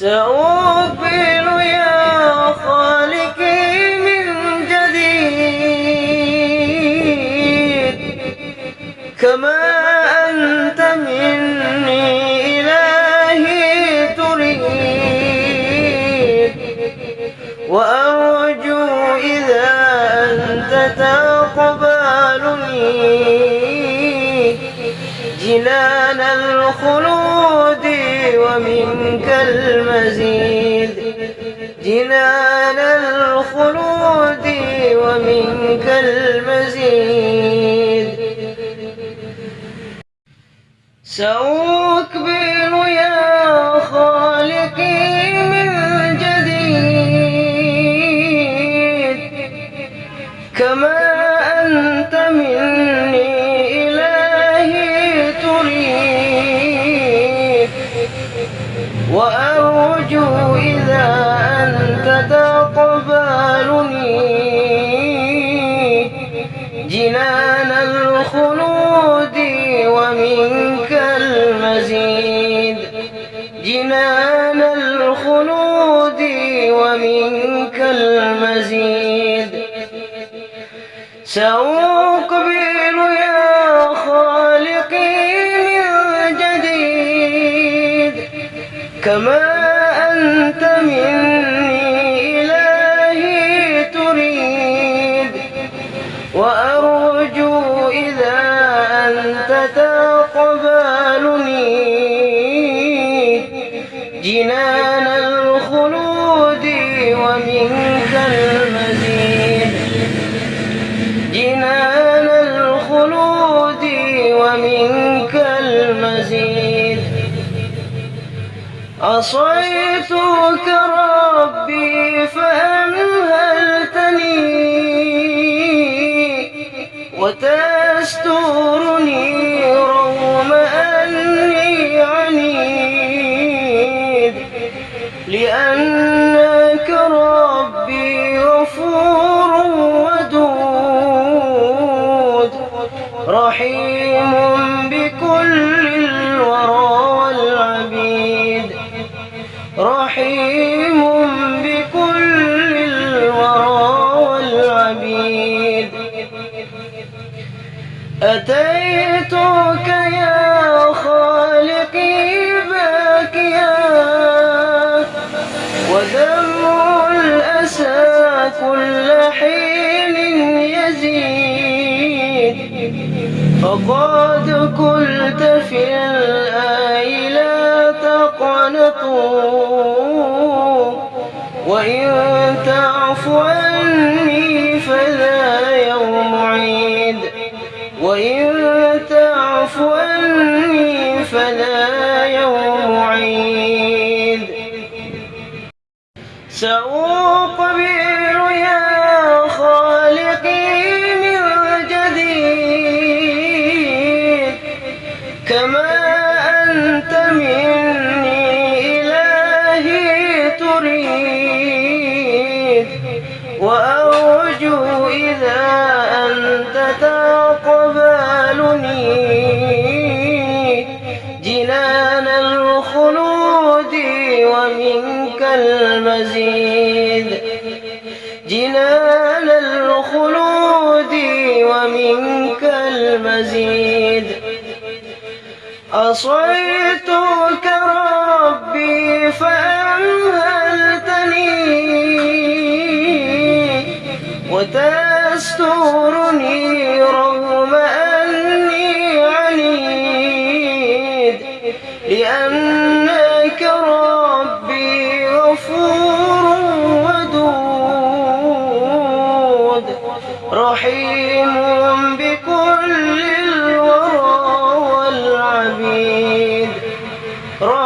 سأقبل يا خالقي من جديد كما أنت مني إلهي تريد وأرجو إذا أنت تقبلني جنان الخلود ومنك المزيد جنان الخلود ومنك المزيد. سأقبل يا خالقي من جديد. كما أنت مني وأرجو إذا أنت تقبلني. جنان الخلود ومنك المزيد. جنان الخلود ومنك المزيد. سأقبل كما أنت مني إلهي تريد وأرجو إذا أنت تقبلني. جنان الخلود ومنك المزيد. جنان عصيتك ربي فأمهلتني وتسترني رحيم بكل الورى والعبيد. أتيتك يا خالقي باكيا ودمع الأسى كل حين يزيد. فقد قلت في الآي لا تقنطوا وإن تعف عني فذا يوم عيد. وإن تعف عني فلا يوم عيد. سأقبل يا خالقي من جديد. كما أنت مني إلهي تريد. وأرجو إذا أنت تقبلني. جنان الخلود ومنك المزيد. جنان الخلود ومنك المزيد. عصيتك ربي فأمهلتني Roy.